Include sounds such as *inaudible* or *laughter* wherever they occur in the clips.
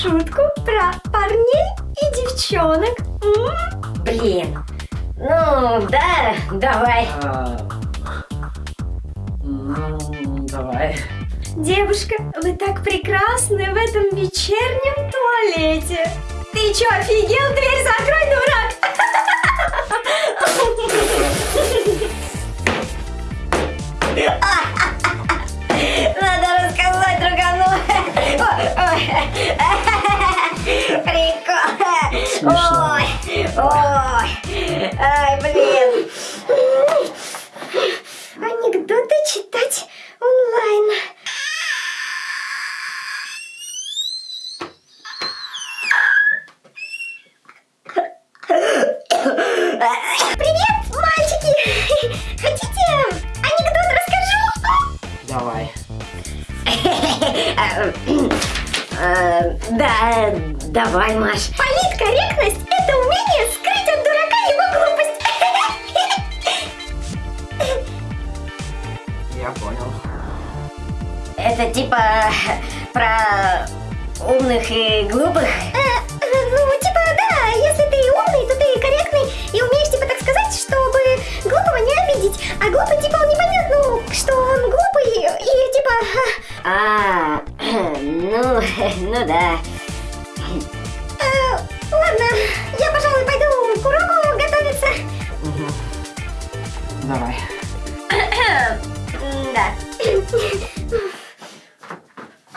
шутку про парней и девчонок? М? Блин. Ну, да, давай. А, Ну, давай. Девушка, вы так прекрасны в этом вечернем туалете. Ты чё, офигел? Дверь Да, давай, Маш. Политкорректность – это умение скрыть от дурака его глупость. Я понял. Это типа про умных и глупых? А, *clears throat* ну, *laughs* ну да. э, ладно, я, пожалуй, пойду к уроку готовиться. Давай. *clears throat* Да.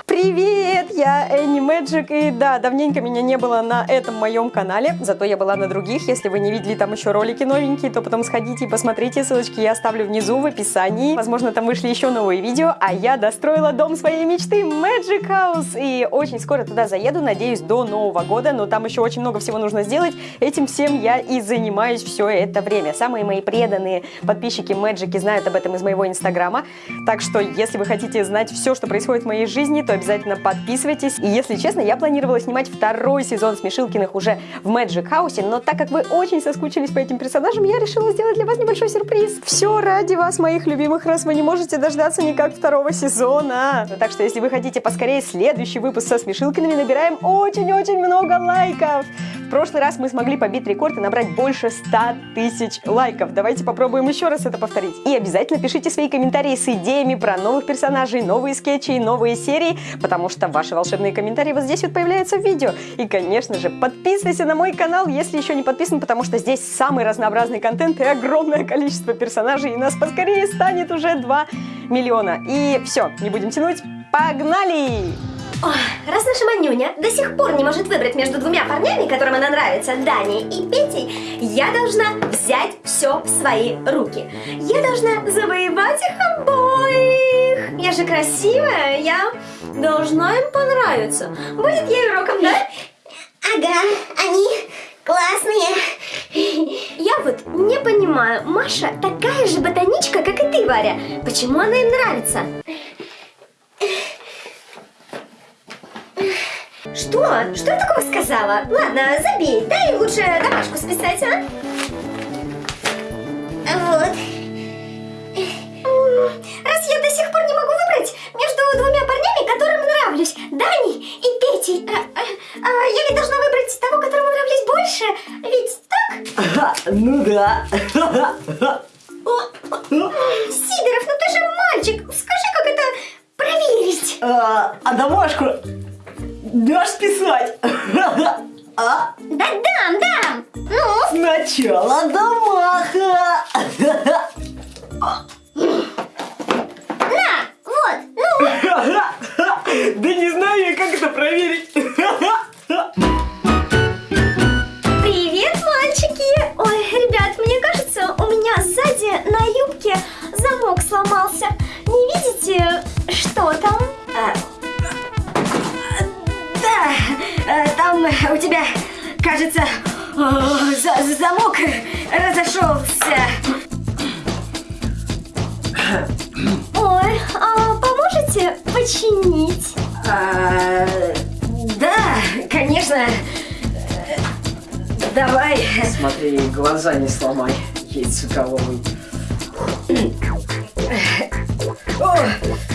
Привет, я Энни Мэджик, и да, давненько меня не было на этом моем канале, зато я была на других, если вы не видели там еще ролики новенькие, то потом сходите и посмотрите, ссылочки я оставлю внизу в описании, возможно там вышли еще новые видео, а я достроила дом своей мечты Magic House, и очень скоро туда заеду, надеюсь, до Нового года, но там еще очень много всего нужно сделать, этим всем я и занимаюсь все это время. Самые мои преданные подписчики Мэджики знают об этом из моего инстаграма, так что если вы хотите знать все, что происходит в моей жизни, то обязательно подписывайтесь. И если честно, я планировала снимать второй сезон Смешилкиных уже в Magic House, но так как вы очень соскучились по этим персонажам, я решила сделать для вас небольшой сюрприз. Все ради вас, моих любимых, раз вы не можете дождаться никак второго сезона. Так что, если вы хотите поскорее следующий выпуск со Смешилкиными, набираем очень-очень много лайков. В прошлый раз мы смогли побить рекорд и набрать больше 100 тысяч лайков. Давайте попробуем еще раз это повторить. И обязательно пишите свои комментарии с идеями про новых персонажей, новые скетчи и новые серии, потому что ваши волшебные комментарии вот здесь вот появляются в видео. И, конечно же, подписывайся на мой канал, если еще не подписан, потому что здесь самый разнообразный контент и огромное количество персонажей, и нас поскорее станет уже 2 миллиона. И все, не будем тянуть, погнали! Раз наша Манюня до сих пор не может выбрать между двумя парнями, которым она нравится, Даней и Петей, я должна взять все в свои руки. Я должна завоевать их обоих. Я же красивая, я должна им понравиться. Будет ей уроком, да? Ага, они классные. Я вот не понимаю, Маша такая же ботаничка, как и ты, Варя. Почему она им нравится? Что? Что я такого сказала? Ладно, забей, дай лучше домашку списать, а? Вот. Раз я до сих пор не могу выбрать между двумя парнями, которым нравлюсь, Даней и Петей, а, а, а, я ведь должна выбрать того, которому нравлюсь больше, ведь так? Ну да. Сидоров, ну ты же мальчик, скажи, как это проверить? А а домашку дашь списать? А? Да дам, дам! Ну, Сначала домаха. на, вот, ну, *laughs* Да не знаю я, как это проверить. *laughs* Ой, а поможете починить? А, Да, конечно. Давай. Смотри, глаза не сломай, яйцеголовый. О,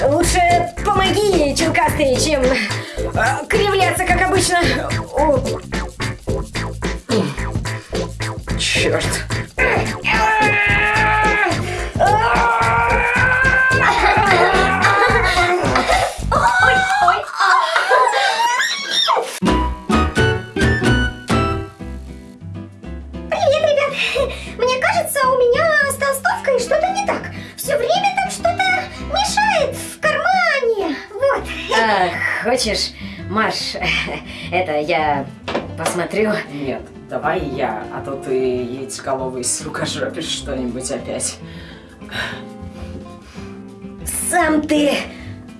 лучше помоги, челкастый, чем э, кривляться, как обычно. О, Черт. Хочешь, Маш, *laughs* это я посмотрю. Нет, давай я, а то ты яйцеголовый с рукожопишь что-нибудь опять. Сам ты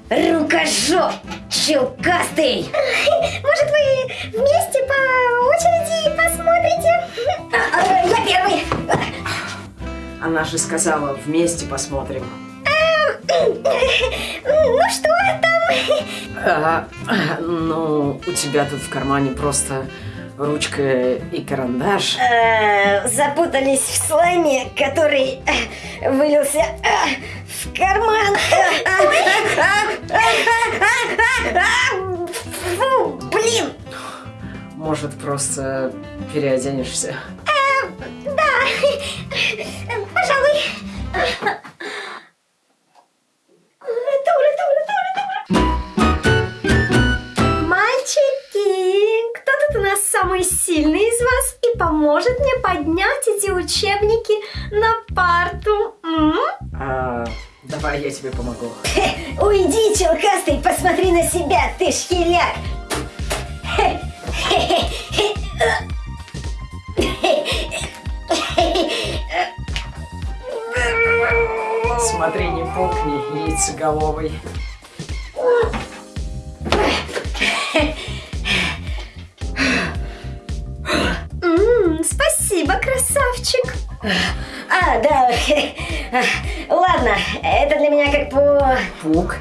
рукожоп, челкастый. *laughs* Может, вы вместе по очереди посмотрите? А, а, я первый. Она же сказала, вместе посмотрим. *laughs* Ну что там? А, ну, у тебя тут в кармане просто ручка и карандаш. Э, запутались в слайме, который э, вылился э, в карман. Фу, блин! Может, просто переоденешься? Пожалуй. Поднять эти учебники на парту? М? А, давай я тебе помогу. Уйди, челкастый, посмотри на себя, ты шкеляк! Смотри, не пукни, яйцеголовый. Ладно, это для меня как по... Пук?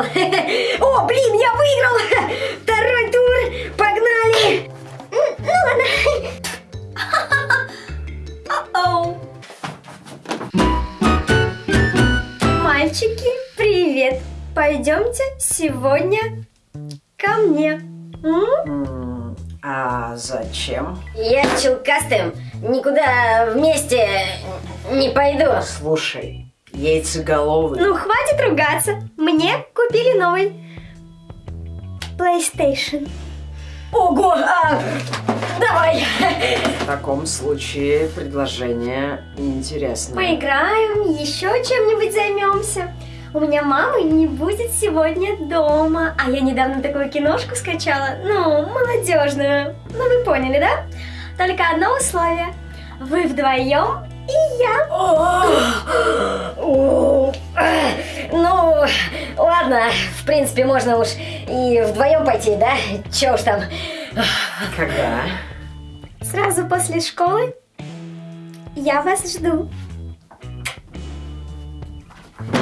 Списал. *laughs* О, блин, я выиграл! *laughs* Второй тур, погнали! Ну ладно. *laughs* Мальчики, привет! Пойдемте сегодня ко мне. М? А зачем? Я челкастым никуда вместе не пойду. Слушай, яйцеголовый. Ну, хватит ругаться. Мне купили новый PlayStation. Ого, а, давай. *laughs* В таком случае предложение интересное. Поиграем, еще чем-нибудь займемся. У меня мамы не будет сегодня дома, а я недавно такую киношку скачала, ну, молодежную. Ну, вы поняли, да? Только одно условие. Вы вдвоем и я. О, Ну, ладно, в принципе, можно уж и вдвоем пойти, да? Че уж там. Когда? Сразу после школы я вас жду.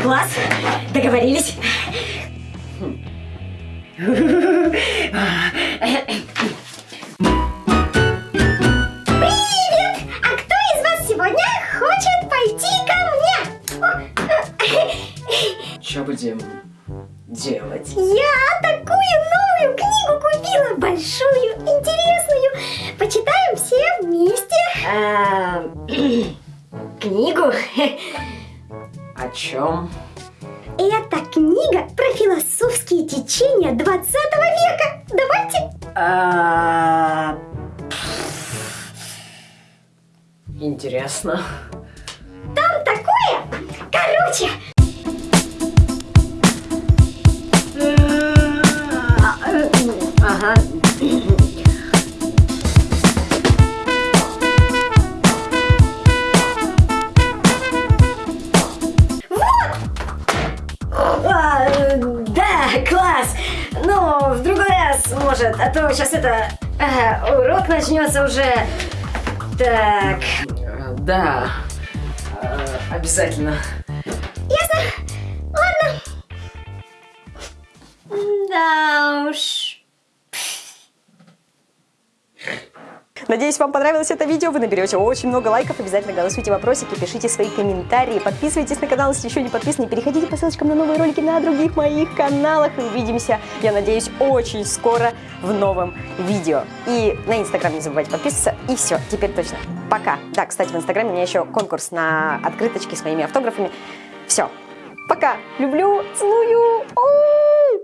Класс, договорились. О чем? Это книга про философские течения 20 века. Давайте. А, Интересно. Там такое. Короче, начнется уже. Так, Да, э, обязательно. Да уж. Надеюсь, вам понравилось это видео, вы наберете очень много лайков, обязательно голосуйте вопросики, пишите свои комментарии, подписывайтесь на канал, если еще не подписаны, переходите по ссылочкам на новые ролики на других моих каналах, и увидимся, я надеюсь, очень скоро в новом видео. И на инстаграм не забывайте подписываться, и все, теперь точно. Пока. Да, кстати, в инстаграме у меня еще конкурс на открыточки с моими автографами. Все. Пока. Люблю, целую. О!